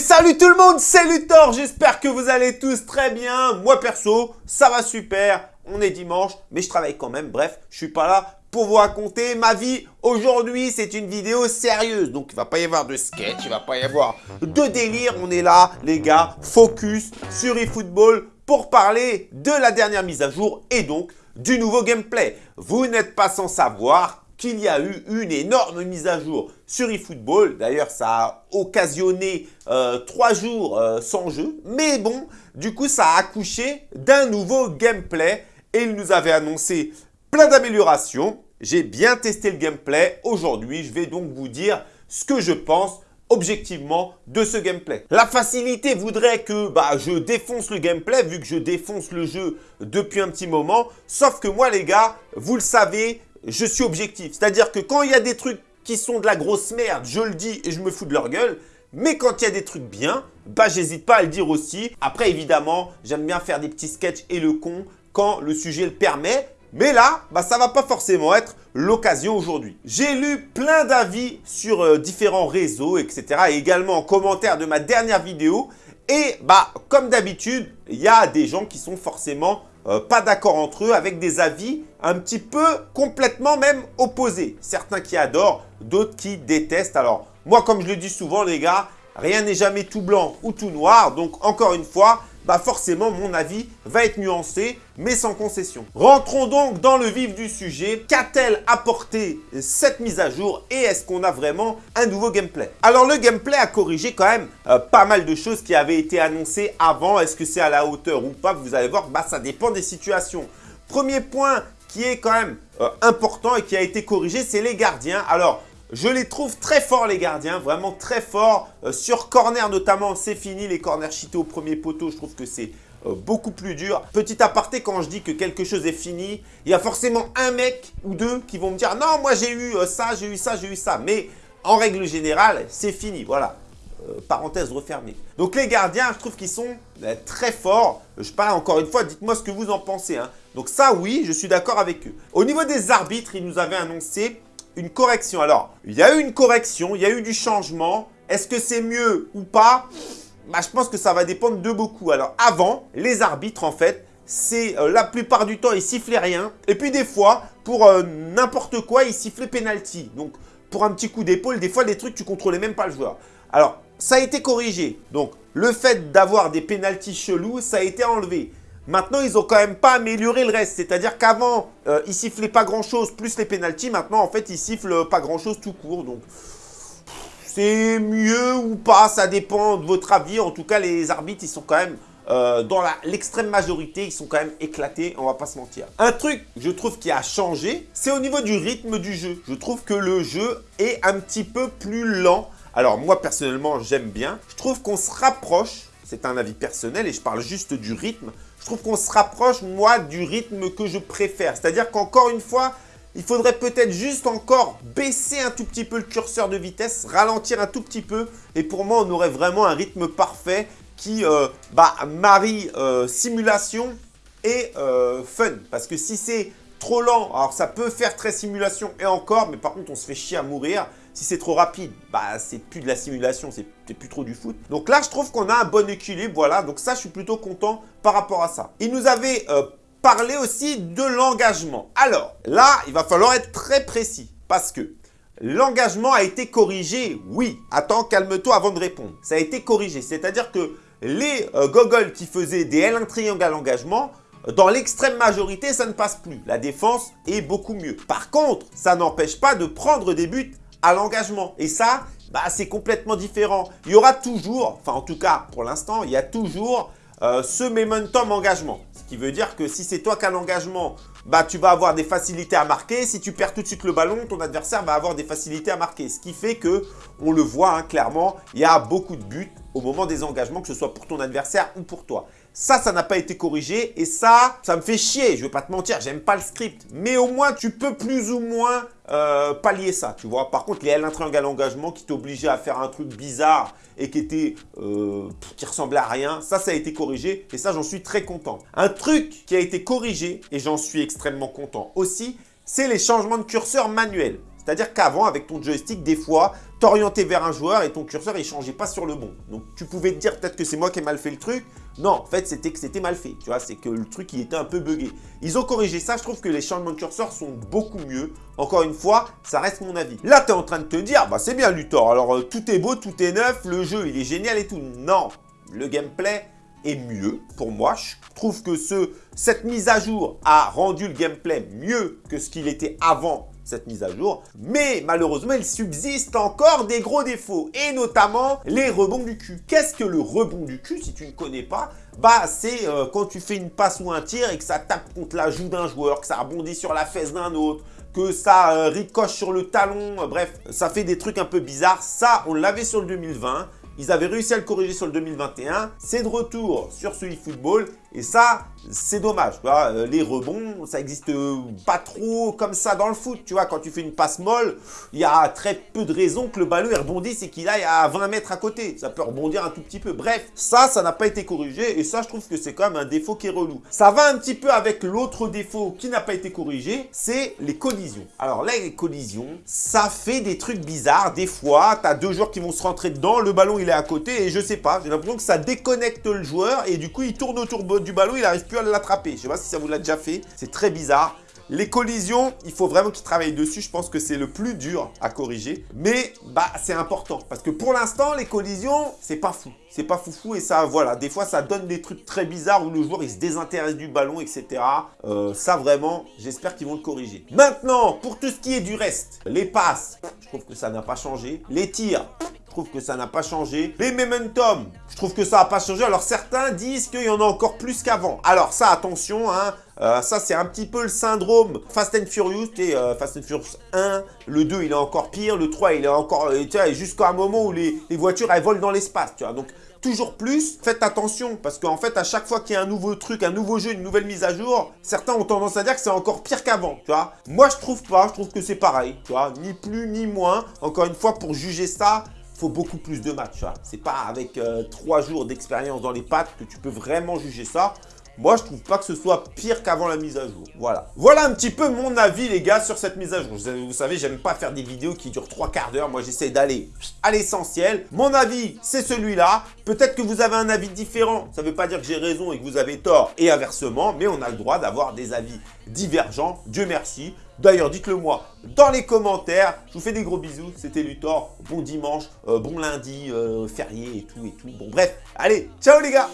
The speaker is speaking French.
salut tout le monde, c'est Luthor, j'espère que vous allez tous très bien. Moi perso, ça va super, on est dimanche, mais je travaille quand même, bref, je suis pas là pour vous raconter ma vie. Aujourd'hui, c'est une vidéo sérieuse, donc il va pas y avoir de sketch, il va pas y avoir de délire. On est là, les gars, focus sur eFootball pour parler de la dernière mise à jour et donc du nouveau gameplay. Vous n'êtes pas sans savoir qu'il y a eu une énorme mise à jour sur eFootball. D'ailleurs, ça a occasionné euh, trois jours euh, sans jeu. Mais bon, du coup, ça a accouché d'un nouveau gameplay. Et il nous avait annoncé plein d'améliorations. J'ai bien testé le gameplay. Aujourd'hui, je vais donc vous dire ce que je pense objectivement de ce gameplay. La facilité voudrait que bah, je défonce le gameplay vu que je défonce le jeu depuis un petit moment. Sauf que moi les gars, vous le savez, je suis objectif. C'est-à-dire que quand il y a des trucs qui sont de la grosse merde, je le dis et je me fous de leur gueule. Mais quand il y a des trucs bien, bah j'hésite pas à le dire aussi. Après évidemment, j'aime bien faire des petits sketchs et le con quand le sujet le permet. Mais là, bah, ça va pas forcément être l'occasion aujourd'hui. J'ai lu plein d'avis sur euh, différents réseaux, etc. Et également en commentaire de ma dernière vidéo. Et bah, comme d'habitude, il y a des gens qui sont forcément euh, pas d'accord entre eux, avec des avis un petit peu complètement même opposés. Certains qui adorent, d'autres qui détestent. Alors, moi, comme je le dis souvent, les gars, rien n'est jamais tout blanc ou tout noir. Donc, encore une fois, bah forcément mon avis va être nuancé, mais sans concession. Rentrons donc dans le vif du sujet. Qu'a-t-elle apporté cette mise à jour et est-ce qu'on a vraiment un nouveau gameplay? Alors le gameplay a corrigé quand même euh, pas mal de choses qui avaient été annoncées avant. Est-ce que c'est à la hauteur ou pas? Vous allez voir, bah, ça dépend des situations. Premier point qui est quand même euh, important et qui a été corrigé, c'est les gardiens. Alors, je les trouve très forts les gardiens, vraiment très forts. Euh, sur corner notamment, c'est fini les corners cheatés au premier poteau. Je trouve que c'est euh, beaucoup plus dur. Petit aparté, quand je dis que quelque chose est fini, il y a forcément un mec ou deux qui vont me dire « Non, moi j'ai eu euh, ça, j'ai eu ça, j'ai eu ça. » Mais en règle générale, c'est fini, voilà. parenthèse refermée. Donc les gardiens, je trouve qu'ils sont très forts. Je parle encore une fois, dites-moi ce que vous en pensez. Hein. Donc ça, oui, je suis d'accord avec eux. Au niveau des arbitres, ils nous avaient annoncé une correction. Alors, il y a eu une correction, il y a eu du changement. Est-ce que c'est mieux ou pas? Bah, Je pense que ça va dépendre de beaucoup. Alors, avant, les arbitres, en fait, c'est euh, la plupart du temps, ils sifflaient rien. Et puis des fois, pour euh, n'importe quoi, ils sifflaient penalty. Donc, pour un petit coup d'épaule, des fois, des trucs, tu contrôlais même pas le joueur. Alors, ça a été corrigé. Donc, le fait d'avoir des pénalties chelous, ça a été enlevé. Maintenant, ils n'ont quand même pas amélioré le reste. C'est-à-dire qu'avant, euh, ils sifflaient pas grand-chose, plus les pénalties. Maintenant, en fait, ils sifflent pas grand-chose tout court. Donc, c'est mieux ou pas, ça dépend de votre avis. En tout cas, les arbitres, ils sont quand même... Euh, dans l'extrême majorité, ils sont quand même éclatés, on va pas se mentir. Un truc, je trouve, qui a changé, c'est au niveau du rythme du jeu. Je trouve que le jeu est un petit peu plus lent. Alors, moi, personnellement, j'aime bien. Je trouve qu'on se rapproche, c'est un avis personnel et je parle juste du rythme, je trouve qu'on se rapproche, moi, du rythme que je préfère. C'est-à-dire qu'encore une fois, il faudrait peut-être juste encore baisser un tout petit peu le curseur de vitesse, ralentir un tout petit peu. Et pour moi, on aurait vraiment un rythme parfait qui euh, bah, marie euh, simulation et euh, fun. Parce que si c'est trop lent, alors ça peut faire très simulation et encore, mais par contre, on se fait chier à mourir. Si c'est trop rapide, bah c'est plus de la simulation, c'est plus trop du foot. Donc là, je trouve qu'on a un bon équilibre, voilà. Donc ça, je suis plutôt content par rapport à ça. Il nous avait euh, parlé aussi de l'engagement. Alors là, il va falloir être très précis parce que l'engagement a été corrigé, oui. Attends, calme-toi avant de répondre. Ça a été corrigé, c'est-à-dire que les euh, qui faisaient des L1 triangle à l'engagement, dans l'extrême majorité, ça ne passe plus. La défense est beaucoup mieux. Par contre, ça n'empêche pas de prendre des buts à l'engagement. Et ça, bah, c'est complètement différent. Il y aura toujours, enfin en tout cas pour l'instant, il y a toujours euh, ce momentum engagement. Ce qui veut dire que si c'est toi qui as l'engagement, bah, tu vas avoir des facilités à marquer. Si tu perds tout de suite le ballon, ton adversaire va avoir des facilités à marquer. Ce qui fait que, on le voit hein, clairement, il y a beaucoup de buts au moment des engagements, que ce soit pour ton adversaire ou pour toi. Ça, ça n'a pas été corrigé et ça, ça me fait chier. Je vais pas te mentir, j'aime pas le script. Mais au moins, tu peux plus ou moins euh, pallier ça, tu vois. Par contre, les L1 triangle engagement qui t'obligeaient à faire un truc bizarre et qui était, euh, qui ressemblait à rien, ça, ça a été corrigé et ça, j'en suis très content. Un truc qui a été corrigé et j'en suis extrêmement content aussi, c'est les changements de curseur manuels. C'est-à-dire qu'avant, avec ton joystick, des fois, t'orientais vers un joueur et ton curseur, il changeait pas sur le bon. Donc, tu pouvais te dire peut-être que c'est moi qui ai mal fait le truc. Non, en fait, c'était que c'était mal fait. Tu vois, c'est que le truc, il était un peu buggé. Ils ont corrigé ça. Je trouve que les changements de curseur sont beaucoup mieux. Encore une fois, ça reste mon avis. Là, tu es en train de te dire, bah c'est bien Luthor. Alors, euh, tout est beau, tout est neuf, le jeu, il est génial et tout. Non, le gameplay, est mieux pour moi. Je trouve que ce, cette mise à jour a rendu le gameplay mieux que ce qu'il était avant cette mise à jour. Mais malheureusement, il subsiste encore des gros défauts et notamment les rebonds du cul. Qu'est-ce que le rebond du cul si tu ne connais pas? Bah c'est euh, quand tu fais une passe ou un tir et que ça tape contre la joue d'un joueur, que ça rebondit sur la fesse d'un autre, que ça euh, ricoche sur le talon, euh, bref, ça fait des trucs un peu bizarres. Ça, on l'avait sur le 2020. Ils avaient réussi à le corriger sur le 2021. C'est de retour sur ce eFootball. Et ça, c'est dommage. Euh, les rebonds, ça n'existe pas trop comme ça dans le foot. Tu vois, quand tu fais une passe molle, il y a très peu de raisons que le ballon rebondisse et qu'il aille à 20 mètres à côté. Ça peut rebondir un tout petit peu. Bref, ça, ça n'a pas été corrigé. Et ça, je trouve que c'est quand même un défaut qui est relou. Ça va un petit peu avec l'autre défaut qui n'a pas été corrigé, c'est les collisions. Alors là, les collisions, ça fait des trucs bizarres. Des fois, tu as deux joueurs qui vont se rentrer dedans, le ballon, il est à côté et je sais pas. J'ai l'impression que ça déconnecte le joueur et du coup, il tourne autour du ballon, il n'arrive plus à l'attraper. Je sais pas si ça vous l'a déjà fait. C'est très bizarre. Les collisions, il faut vraiment qu'ils travaillent dessus. Je pense que c'est le plus dur à corriger. Mais bah c'est important. Parce que pour l'instant, les collisions, c'est pas fou. C'est pas foufou et ça, voilà. Des fois, ça donne des trucs très bizarres où le joueur, il se désintéresse du ballon, etc. Euh, ça, vraiment, j'espère qu'ils vont le corriger. Maintenant, pour tout ce qui est du reste, les passes, je trouve que ça n'a pas changé. Les tirs, je trouve que ça n'a pas changé. Les momentum, je trouve que ça n'a pas changé. Alors certains disent qu'il y en a encore plus qu'avant. Alors ça, attention, hein, euh, ça c'est un petit peu le syndrome Fast and Furious, et, euh, Fast and Furious 1, le 2 il est encore pire, le 3 il est encore, euh, tu vois, jusqu'à un moment où les, les voitures elles volent dans l'espace, tu vois. Donc toujours plus, faites attention parce qu'en fait à chaque fois qu'il y a un nouveau truc, un nouveau jeu, une nouvelle mise à jour, certains ont tendance à dire que c'est encore pire qu'avant, tu vois. Moi je trouve pas, je trouve que c'est pareil, tu vois, ni plus ni moins. Encore une fois pour juger ça, faut beaucoup plus de matchs. C'est pas avec euh, trois jours d'expérience dans les pattes que tu peux vraiment juger ça. Moi, je trouve pas que ce soit pire qu'avant la mise à jour. Voilà. Voilà un petit peu mon avis, les gars, sur cette mise à jour. Vous savez, j'aime pas faire des vidéos qui durent trois quarts d'heure. Moi, j'essaie d'aller à l'essentiel. Mon avis, c'est celui-là. Peut-être que vous avez un avis différent. Ça veut pas dire que j'ai raison et que vous avez tort et inversement. Mais on a le droit d'avoir des avis divergents. Dieu merci. D'ailleurs, dites-le moi dans les commentaires. Je vous fais des gros bisous. C'était Luthor. Bon dimanche, euh, bon lundi, euh, férié et tout et tout. Bon, bref. Allez, ciao les gars